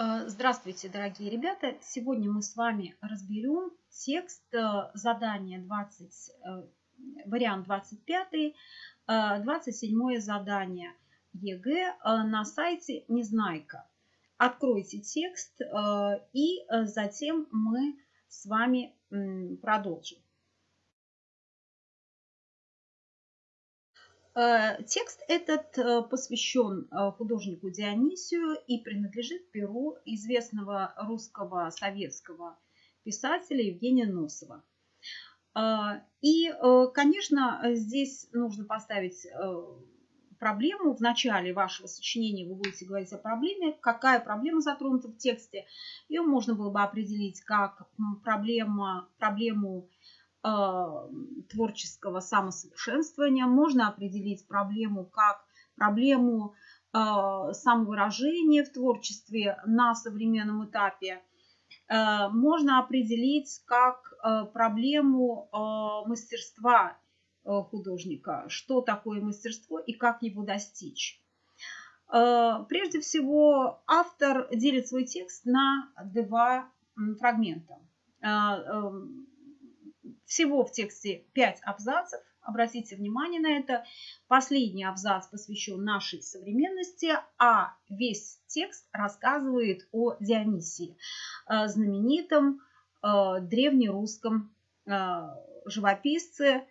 Э, здравствуйте, дорогие ребята! Сегодня мы с вами разберем текст э, задания 20, э, вариант 25, 27 задание ЕГЭ на сайте Незнайка. Откройте текст и затем мы с вами продолжим. Текст этот э, посвящен э, художнику Дионисию и принадлежит перу известного русского советского писателя Евгения Носова. И, конечно, здесь нужно поставить проблему. В начале вашего сочинения вы будете говорить о проблеме. Какая проблема затронута в тексте? Ее можно было бы определить как проблема, проблему Э, творческого самосовершенствования. Можно определить проблему как проблему э, самовыражения в творчестве на современном этапе. Э, можно определить как проблему мастерства художника, что такое мастерство и как его достичь. Прежде всего, автор делит свой текст на два фрагмента. Всего в тексте 5 абзацев. Обратите внимание на это. Последний абзац посвящен нашей современности, а весь текст рассказывает о Дионисии, э, знаменитом э, древнерусском э, живописце.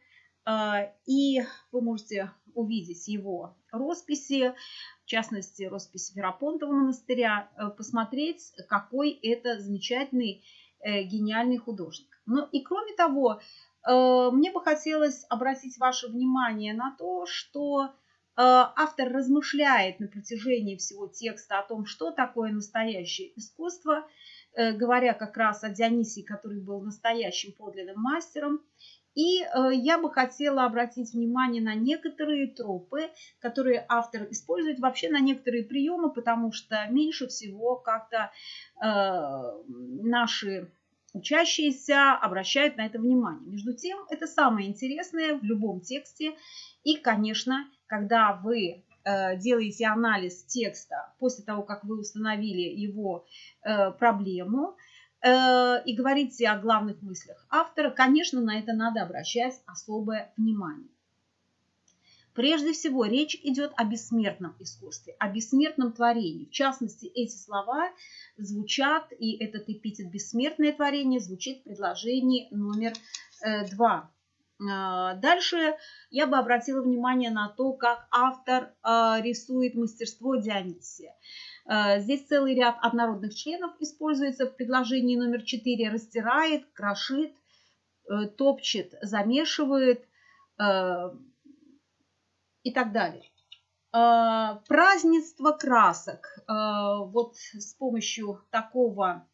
И вы можете увидеть его росписи, в частности, роспись Верапонтова монастыря, посмотреть, какой это замечательный, гениальный художник. Ну и кроме того, э, мне бы хотелось обратить ваше внимание на то, что э, автор размышляет на протяжении всего текста о том, что такое настоящее искусство, э, говоря как раз о Дионисии, который был настоящим подлинным мастером. И я бы хотела обратить внимание на некоторые тропы, которые автор использует, вообще на некоторые приемы, потому что меньше всего как-то наши учащиеся обращают на это внимание. Между тем, это самое интересное в любом тексте. И, конечно, когда вы э, делаете анализ текста после того, как вы установили его э, проблему э, и говорите о главных мыслях автора, конечно, на это надо обращать особое внимание. Прежде всего, речь идет о бессмертном искусстве, о бессмертном творении. В частности, эти слова звучат, и этот эпитет «бессмертное творение» звучит в предложении номер э, два. А, дальше я бы обратила внимание на то, как автор а, рисует мастерство Дионисия. А, здесь целый ряд однородных членов используется в предложении номер 4. Растирает, крошит, э, топчет, замешивает, э, и так далее. А, празднество красок. А, вот с помощью такого,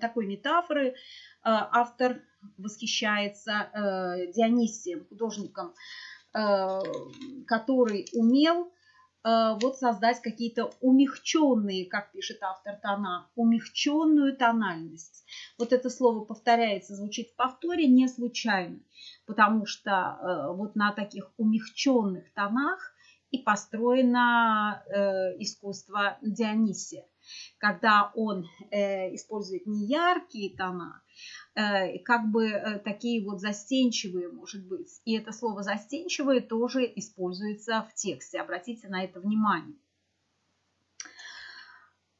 такой метафоры а, автор восхищается Дионисием, художником, который умел вот создать какие-то умягченные, как пишет автор, тона, умягченную тональность. Вот это слово повторяется, звучит в повторе не случайно потому что э, вот на таких умягченных тонах и построено э, искусство Дионисия, когда он э, использует не яркие тона, как бы такие вот застенчивые, может быть. И это слово застенчивые тоже используется в тексте. Обратите на это внимание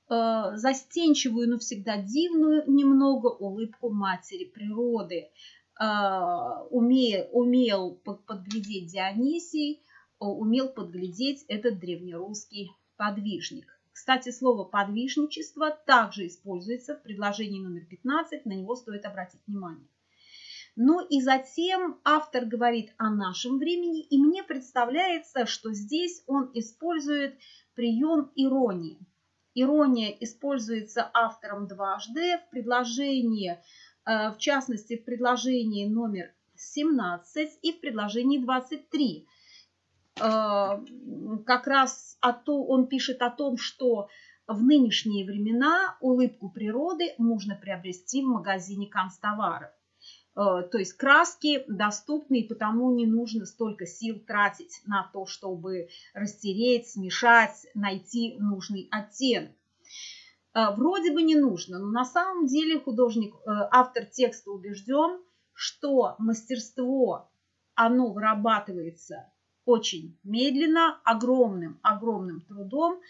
застенчивую, но всегда дивную немного улыбку матери природы. А, умел, умел подглядеть Дионисий, а, умел подглядеть этот древнерусский подвижник. Кстати, слово «подвижничество» также используется в предложении номер 15, на него стоит обратить внимание. Ну и затем автор говорит о нашем времени, и мне представляется, что здесь он использует прием иронии. Ирония используется автором дважды в предложении Э, в частности в предложении номер 17 и в предложении 23. Э, как раз он пишет о том, что в нынешние времена улыбку природы можно приобрести в магазине констоваров. Э, то есть краски доступны, и потому не нужно столько сил тратить на то, чтобы растереть, смешать, найти нужный оттенок. Э, вроде бы не нужно, но на самом деле художник, автор текста убежден, что мастерство, оно вырабатывается очень медленно, огромным, огромным трудом,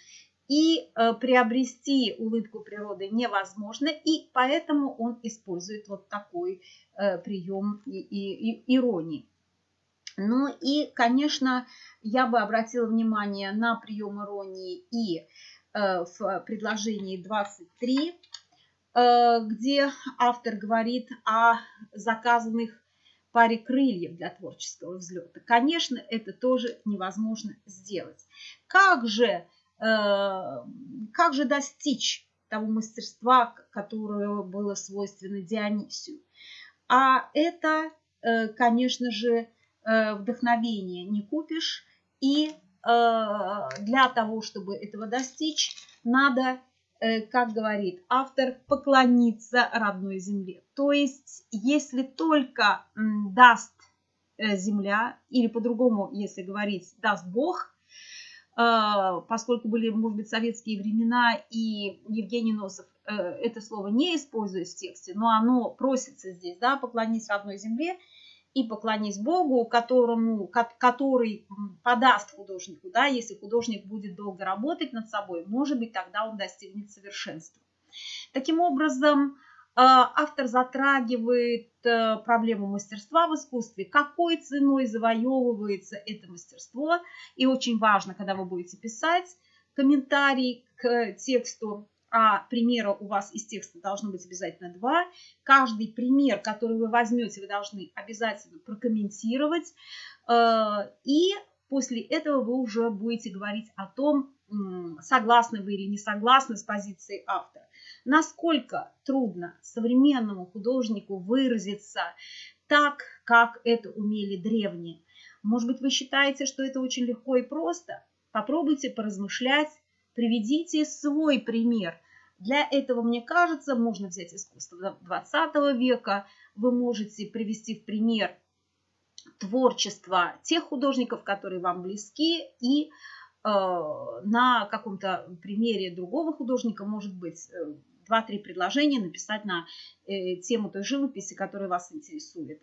и э, приобрести улыбку природы невозможно, и поэтому он использует вот такой э, прием и, и, и иронии. Ну и, конечно, я бы обратила внимание на прием иронии и э, в предложении 23, э, где автор говорит о заказанных паре крыльев для творческого взлета. Конечно, это тоже невозможно сделать. Как же, э, как же достичь того мастерства, которое было свойственно Дионисию? А это, э, конечно же, э, вдохновение не купишь. И для того, чтобы этого достичь, надо как говорит автор, поклониться родной земле. То есть, если только даст э, земля, или по-другому, если говорить, даст Бог, э, поскольку были, может быть, советские времена, и Евгений Носов это слово не использует в тексте, но оно просится здесь, да, поклонись родной земле – и поклонись Богу, которому, который подаст художнику, да, если художник будет долго работать над собой, может быть, тогда он достигнет совершенства. Таким образом, э, автор затрагивает э, проблему мастерства в искусстве, какой ценой завоевывается это мастерство. И очень важно, когда вы будете писать комментарий к тексту, а примера у вас из текста должно быть обязательно два. Каждый пример, который вы возьмете, вы должны обязательно прокомментировать. Э, и после этого вы уже будете говорить о том, согласны вы или не согласны с позицией автора. Насколько трудно современному художнику выразиться так, как это умели древние. Может быть, вы считаете, что это очень легко и просто? Попробуйте поразмышлять Приведите свой пример. Для этого, мне кажется, можно взять искусство 20 века. Вы можете привести в пример творчество тех художников, которые вам близки, и э, на каком-то примере другого художника, может быть, э, два-три предложения написать на э, тему той живописи, которая вас интересует.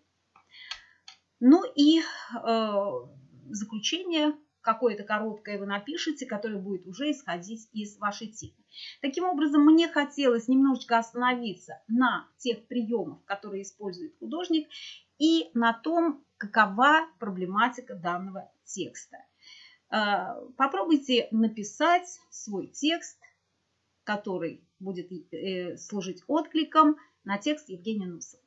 Ну и э, заключение какое-то короткое вы напишите, которое будет уже исходить из вашей темы. Таким образом, мне хотелось немножечко остановиться на тех приемах, которые использует художник, и на том, какова проблематика данного текста. Э, попробуйте написать свой текст, который будет э, служить откликом на текст Евгения Нусова.